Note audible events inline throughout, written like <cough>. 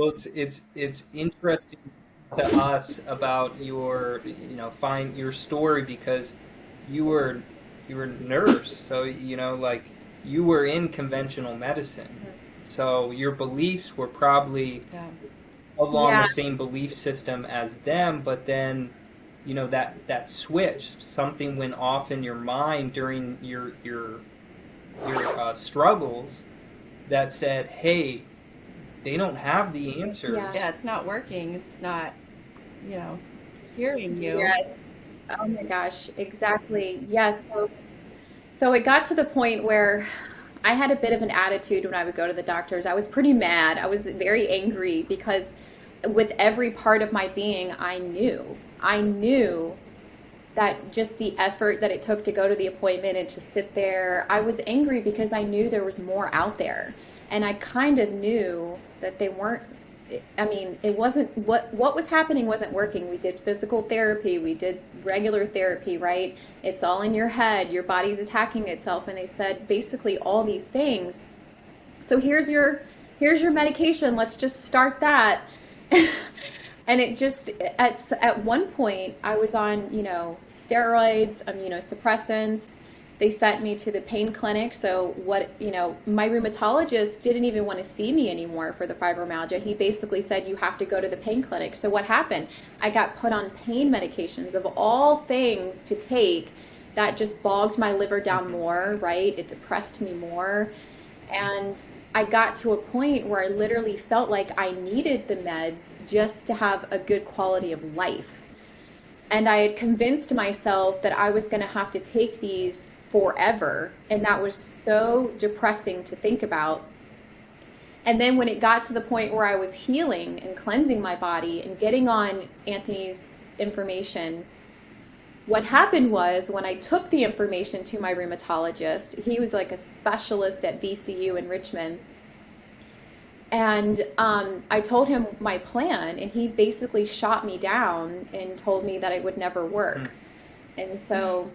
Well, it's it's it's interesting to us about your you know find your story because you were you were a nurse, so you know like you were in conventional medicine, mm-hmm. so your beliefs were probably yeah. along yeah. the same belief system as them, but then you know that that switched something went off in your mind during your your your uh, struggles that said hey they don't have the answers. Yeah. yeah it's not working. It's not you know hearing you. Yes. Oh my gosh exactly. Yes so, so it got to the point where i had a bit of an attitude when i would go to the doctors. I was pretty mad. I was very angry because with every part of my being i knew I knew that just the effort that it took to go to the appointment and to sit there, I was angry because I knew there was more out there. And I kind of knew that they weren't I mean, it wasn't what what was happening wasn't working. We did physical therapy, we did regular therapy, right? It's all in your head. Your body's attacking itself and they said basically all these things. So here's your here's your medication. Let's just start that. <laughs> and it just at at one point I was on you know steroids, immunosuppressants. They sent me to the pain clinic. So what you know, my rheumatologist didn't even want to see me anymore for the fibromyalgia. He basically said you have to go to the pain clinic. So what happened? I got put on pain medications of all things to take. That just bogged my liver down mm-hmm. more, right? It depressed me more, and I got to a point where I literally felt like I needed the meds just to have a good quality of life. And I had convinced myself that I was going to have to take these forever. And that was so depressing to think about. And then when it got to the point where I was healing and cleansing my body and getting on Anthony's information, what happened was when I took the information to my rheumatologist, he was like a specialist at VCU in Richmond. And um, I told him my plan, and he basically shot me down and told me that it would never work. Mm. And so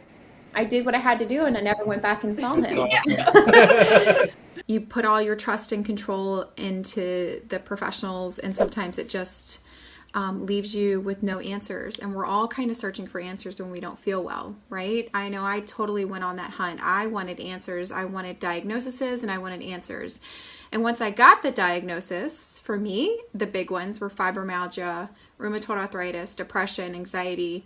I did what I had to do, and I never went back and saw him. <laughs> you put all your trust and control into the professionals, and sometimes it just um, leaves you with no answers. And we're all kind of searching for answers when we don't feel well, right? I know I totally went on that hunt. I wanted answers, I wanted diagnoses, and I wanted answers. And once I got the diagnosis, for me, the big ones were fibromyalgia, rheumatoid arthritis, depression, anxiety.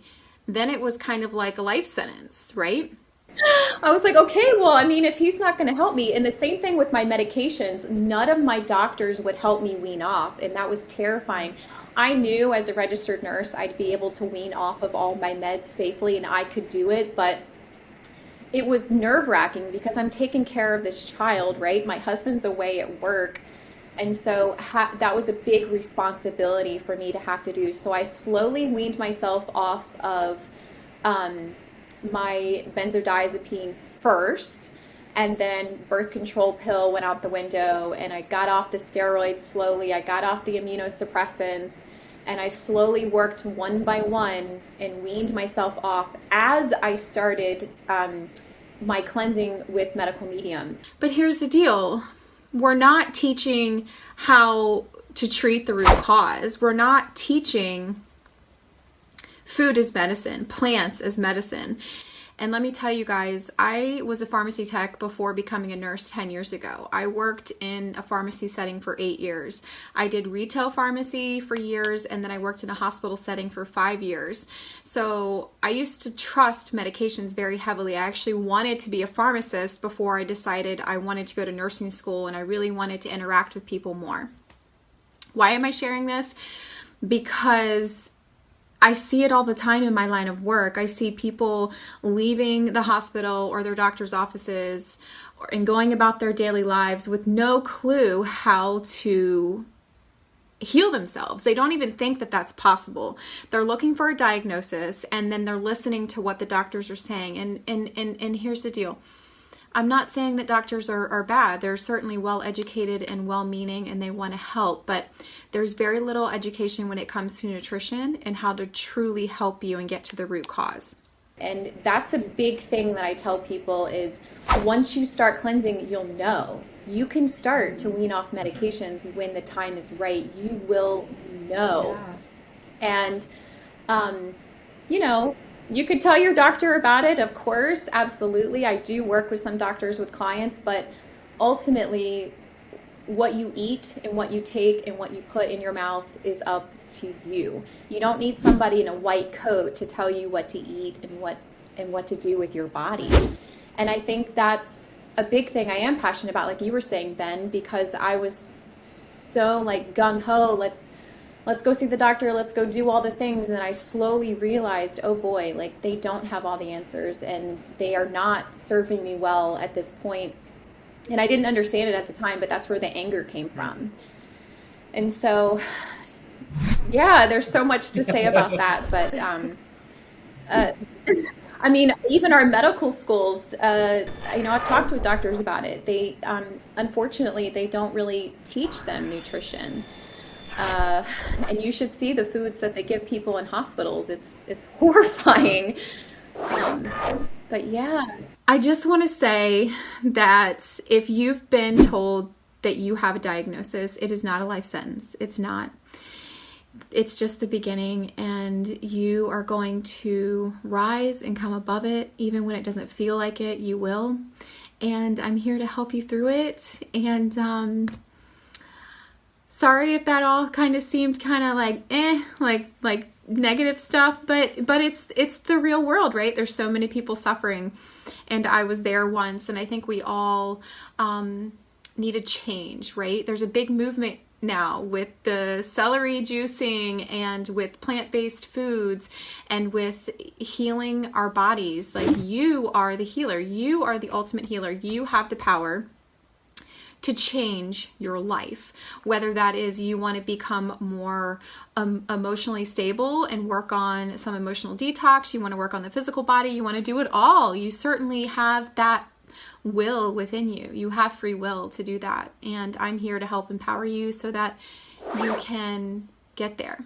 Then it was kind of like a life sentence, right? <gasps> I was like, okay, well, I mean, if he's not going to help me, and the same thing with my medications, none of my doctors would help me wean off, and that was terrifying. I knew as a registered nurse I'd be able to wean off of all my meds safely and I could do it, but it was nerve wracking because I'm taking care of this child, right? My husband's away at work. And so ha- that was a big responsibility for me to have to do. So I slowly weaned myself off of um, my benzodiazepine first and then birth control pill went out the window and i got off the steroids slowly. I got off the immunosuppressants and i slowly worked one by one and weaned myself off as i started um, my cleansing with medical medium. But here's the deal we're not teaching how to treat the root cause. We're not teaching food as medicine plants as medicine and let me tell you guys, I was a pharmacy tech before becoming a nurse 10 years ago. I worked in a pharmacy setting for eight years. I did retail pharmacy for years, and then I worked in a hospital setting for five years. So I used to trust medications very heavily. I actually wanted to be a pharmacist before I decided I wanted to go to nursing school and I really wanted to interact with people more. Why am I sharing this? Because I see it all the time in my line of work. I see people leaving the hospital or their doctor's offices and going about their daily lives with no clue how to heal themselves. They don't even think that that's possible. They're looking for a diagnosis and then they're listening to what the doctors are saying. And and and, and here's the deal. I'm not saying that doctors are, are bad. They're certainly well educated and well meaning and they want to help, but there's very little education when it comes to nutrition and how to truly help you and get to the root cause. And that's a big thing that I tell people is once you start cleansing, you'll know. you can start to wean off medications when the time is right. You will know. Yeah. And, um, you know, you could tell your doctor about it, of course, absolutely. I do work with some doctors with clients, but ultimately, what you eat and what you take and what you put in your mouth is up to you. You don't need somebody in a white coat to tell you what to eat and what and what to do with your body. And I think that's a big thing I am passionate about, like you were saying, Ben, because I was so like gung ho, let's let's go see the doctor, let's go do all the things. And then I slowly realized, oh boy, like they don't have all the answers and they are not serving me well at this point. And I didn't understand it at the time, but that's where the anger came from. And so, yeah, there's so much to say about that. <laughs> But, um, uh, I mean, even our medical schools, uh, you know, I've talked with doctors about it. They, um, unfortunately, they don't really teach them nutrition. Uh, and you should see the foods that they give people in hospitals. It's it's <laughs> horrifying. Um, but yeah, I just want to say that if you've been told that you have a diagnosis, it is not a life sentence. It's not. It's just the beginning, and you are going to rise and come above it, even when it doesn't feel like it. You will, and I'm here to help you through it. And um, sorry if that all kind of seemed kind of like eh like like negative stuff but but it's it's the real world right? There's so many people suffering. And i was there once and i think we all um need a change right? There's a big movement now with the celery juicing and with plant-based foods and with healing our bodies. Like you are the healer. You are the ultimate healer. You have the power to change your life. Whether that is you want to become more um, emotionally stable and work on some emotional detox, you want to work on the physical body, you want to do it all. You certainly have that will within you. You have free will to do that. And I'm here to help empower you so that you can get there.